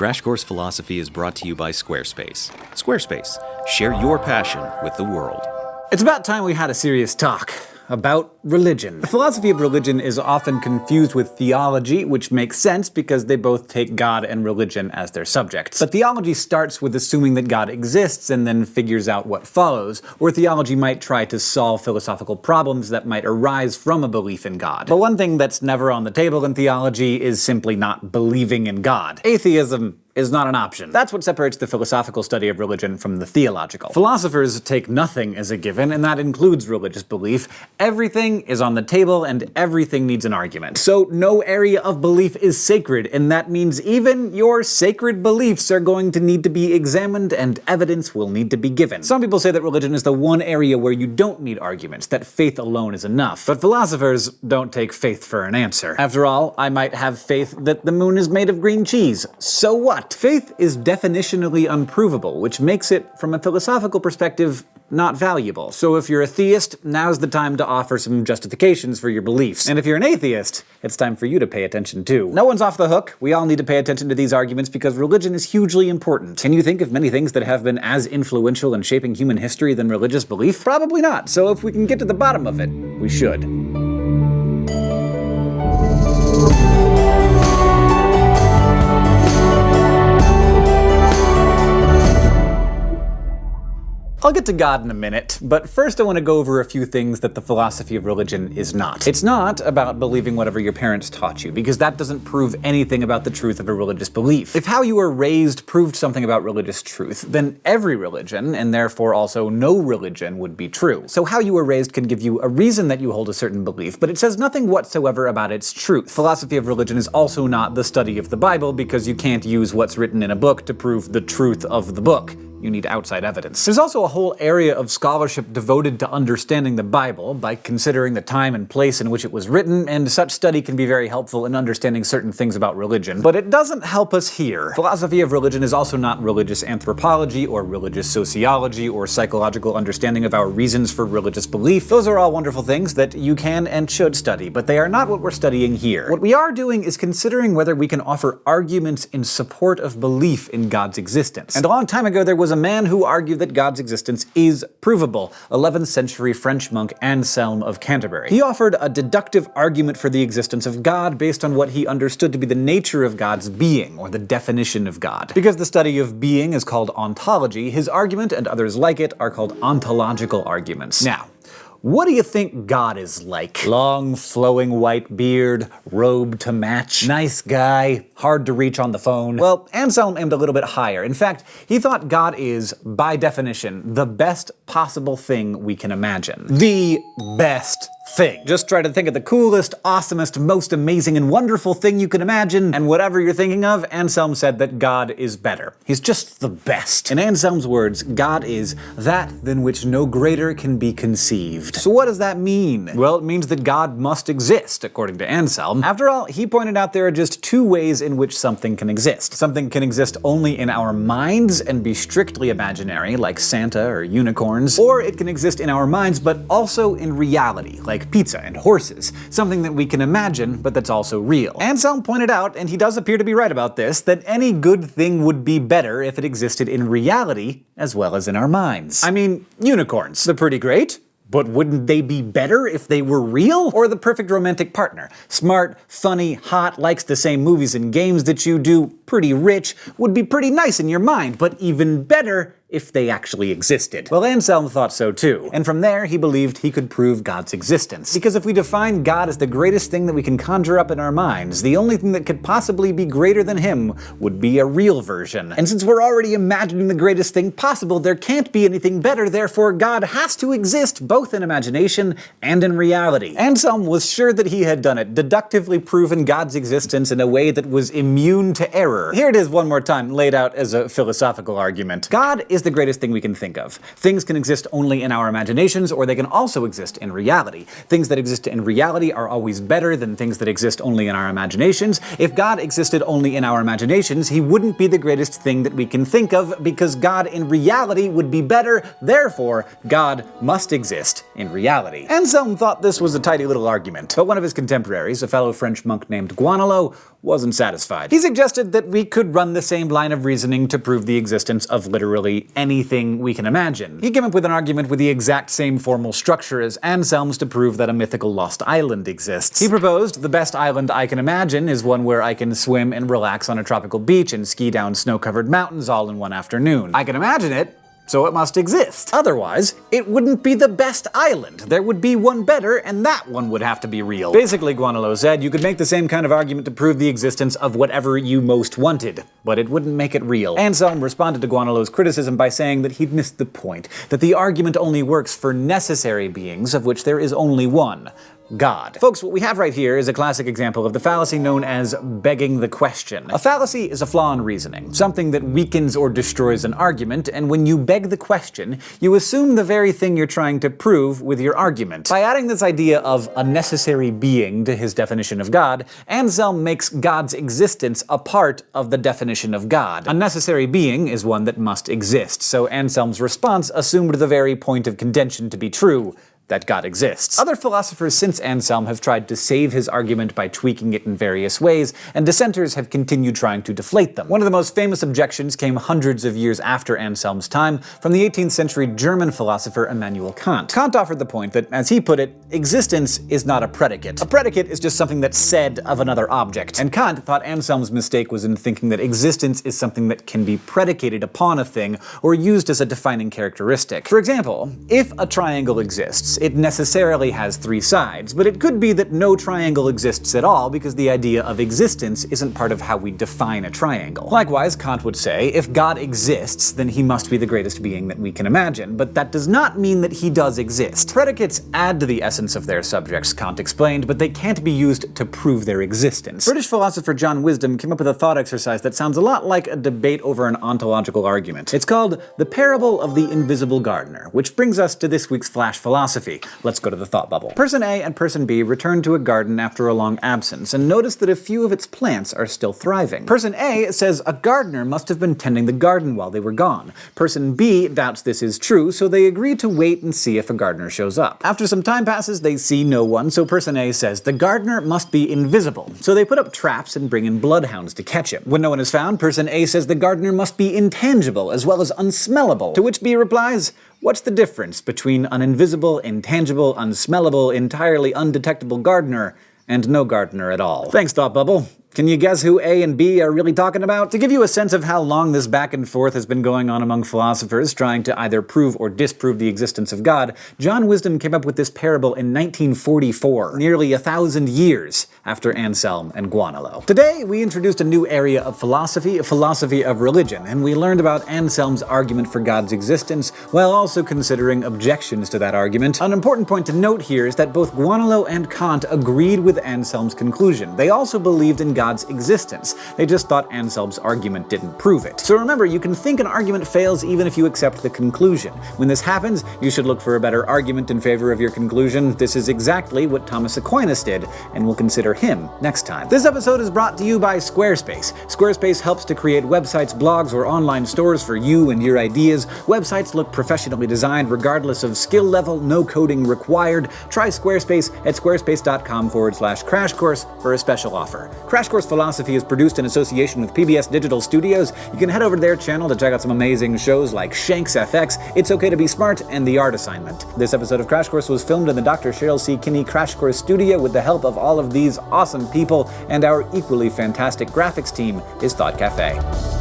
Crash Course Philosophy is brought to you by Squarespace. Squarespace, share your passion with the world. It's about time we had a serious talk about religion. The philosophy of religion is often confused with theology, which makes sense because they both take God and religion as their subjects. But theology starts with assuming that God exists and then figures out what follows, where theology might try to solve philosophical problems that might arise from a belief in God. But one thing that's never on the table in theology is simply not believing in God. Atheism is not an option. That's what separates the philosophical study of religion from the theological. Philosophers take nothing as a given, and that includes religious belief. Everything is on the table, and everything needs an argument. So no area of belief is sacred, and that means even your sacred beliefs are going to need to be examined, and evidence will need to be given. Some people say that religion is the one area where you don't need arguments, that faith alone is enough. But philosophers don't take faith for an answer. After all, I might have faith that the moon is made of green cheese. So what? Faith is definitionally unprovable, which makes it, from a philosophical perspective, not valuable. So if you're a theist, now's the time to offer some justifications for your beliefs. And if you're an atheist, it's time for you to pay attention too. No one's off the hook. We all need to pay attention to these arguments because religion is hugely important. Can you think of many things that have been as influential in shaping human history than religious belief? Probably not. So if we can get to the bottom of it, we should. I'll get to God in a minute, but first I want to go over a few things that the philosophy of religion is not. It's not about believing whatever your parents taught you, because that doesn't prove anything about the truth of a religious belief. If how you were raised proved something about religious truth, then every religion, and therefore also no religion, would be true. So how you were raised can give you a reason that you hold a certain belief, but it says nothing whatsoever about its truth. Philosophy of religion is also not the study of the Bible, because you can't use what's written in a book to prove the truth of the book you need outside evidence. There's also a whole area of scholarship devoted to understanding the Bible by considering the time and place in which it was written, and such study can be very helpful in understanding certain things about religion. But it doesn't help us here. Philosophy of religion is also not religious anthropology, or religious sociology, or psychological understanding of our reasons for religious belief. Those are all wonderful things that you can and should study, but they are not what we're studying here. What we are doing is considering whether we can offer arguments in support of belief in God's existence. And a long time ago there was was a man who argued that God's existence is provable, 11th century French monk Anselm of Canterbury. He offered a deductive argument for the existence of God based on what he understood to be the nature of God's being, or the definition of God. Because the study of being is called ontology, his argument and others like it are called ontological arguments. Now, what do you think God is like? Long, flowing white beard, robe to match, nice guy, hard to reach on the phone. Well, Anselm aimed a little bit higher. In fact, he thought God is, by definition, the best possible thing we can imagine. The best thing. Just try to think of the coolest, awesomest, most amazing and wonderful thing you can imagine, and whatever you're thinking of, Anselm said that God is better. He's just the best. In Anselm's words, God is that than which no greater can be conceived. So what does that mean? Well, it means that God must exist, according to Anselm. After all, he pointed out there are just two ways in which something can exist. Something can exist only in our minds and be strictly imaginary, like Santa or unicorns, or it can exist in our minds but also in reality, like like pizza and horses, something that we can imagine, but that's also real. Anselm pointed out, and he does appear to be right about this, that any good thing would be better if it existed in reality as well as in our minds. I mean, unicorns, they're pretty great. But wouldn't they be better if they were real? Or the perfect romantic partner? Smart, funny, hot, likes the same movies and games that you do, pretty rich, would be pretty nice in your mind, but even better if they actually existed. Well, Anselm thought so too, and from there he believed he could prove God's existence. Because if we define God as the greatest thing that we can conjure up in our minds, the only thing that could possibly be greater than him would be a real version. And since we're already imagining the greatest thing possible, there can't be anything better, therefore God has to exist both in imagination and in reality. Anselm was sure that he had done it, deductively proven God's existence in a way that was immune to error. Here it is one more time, laid out as a philosophical argument. God is the greatest thing we can think of. Things can exist only in our imaginations, or they can also exist in reality. Things that exist in reality are always better than things that exist only in our imaginations. If God existed only in our imaginations, he wouldn't be the greatest thing that we can think of, because God in reality would be better, therefore God must exist in reality. Anselm thought this was a tidy little argument, but one of his contemporaries, a fellow French monk named Gaunilo, wasn't satisfied. He suggested that we could run the same line of reasoning to prove the existence of literally anything we can imagine. He came up with an argument with the exact same formal structure as Anselm's to prove that a mythical lost island exists. He proposed the best island I can imagine is one where I can swim and relax on a tropical beach and ski down snow-covered mountains all in one afternoon. I can imagine it, so it must exist. Otherwise, it wouldn't be the best island. There would be one better, and that one would have to be real. Basically, Gaunilo said, you could make the same kind of argument to prove the existence of whatever you most wanted, but it wouldn't make it real. Anselm responded to Gaunilo's criticism by saying that he'd missed the point, that the argument only works for necessary beings, of which there is only one. God. Folks, what we have right here is a classic example of the fallacy known as begging the question. A fallacy is a flaw in reasoning, something that weakens or destroys an argument, and when you beg the question, you assume the very thing you're trying to prove with your argument. By adding this idea of a necessary being to his definition of God, Anselm makes God's existence a part of the definition of God. A necessary being is one that must exist, so Anselm's response assumed the very point of contention to be true, that God exists. Other philosophers since Anselm have tried to save his argument by tweaking it in various ways, and dissenters have continued trying to deflate them. One of the most famous objections came hundreds of years after Anselm's time from the 18th century German philosopher Immanuel Kant. Kant offered the point that, as he put it, existence is not a predicate. A predicate is just something that's said of another object. And Kant thought Anselm's mistake was in thinking that existence is something that can be predicated upon a thing or used as a defining characteristic. For example, if a triangle exists, it necessarily has three sides, but it could be that no triangle exists at all because the idea of existence isn't part of how we define a triangle. Likewise, Kant would say, if God exists, then he must be the greatest being that we can imagine, but that does not mean that he does exist. Predicates add to the essence of their subjects, Kant explained, but they can't be used to prove their existence. British philosopher John Wisdom came up with a thought exercise that sounds a lot like a debate over an ontological argument. It's called The Parable of the Invisible Gardener, which brings us to this week's Flash Philosophy, Let's go to the thought bubble. Person A and Person B return to a garden after a long absence and notice that a few of its plants are still thriving. Person A says a gardener must have been tending the garden while they were gone. Person B doubts this is true, so they agree to wait and see if a gardener shows up. After some time passes, they see no one, so Person A says the gardener must be invisible. So they put up traps and bring in bloodhounds to catch him. When no one is found, Person A says the gardener must be intangible as well as unsmellable, to which B replies, What's the difference between an invisible, intangible, unsmellable, entirely undetectable gardener and no gardener at all? Thanks, Thought Bubble. Can you guess who A and B are really talking about? To give you a sense of how long this back and forth has been going on among philosophers trying to either prove or disprove the existence of God, John Wisdom came up with this parable in 1944, nearly a thousand years after Anselm and Gaunilo. Today, we introduced a new area of philosophy, a philosophy of religion, and we learned about Anselm's argument for God's existence, while also considering objections to that argument. An important point to note here is that both Gaunilo and Kant agreed with Anselm's conclusion. They also believed in God's existence. They just thought Anselm's argument didn't prove it. So remember, you can think an argument fails even if you accept the conclusion. When this happens, you should look for a better argument in favor of your conclusion. This is exactly what Thomas Aquinas did, and we'll consider him next time. This episode is brought to you by Squarespace. Squarespace helps to create websites, blogs, or online stores for you and your ideas. Websites look professionally designed regardless of skill level, no coding required. Try Squarespace at squarespace.com forward slash crash course for a special offer. Crash Course Philosophy is produced in association with PBS Digital Studios. You can head over to their channel to check out some amazing shows like Shanks FX, It's Okay to Be Smart, and The Art Assignment. This episode of Crash Course was filmed in the Dr. Cheryl C. Kinney Crash Course studio with the help of all of these awesome people, and our equally fantastic graphics team is Thought Cafe.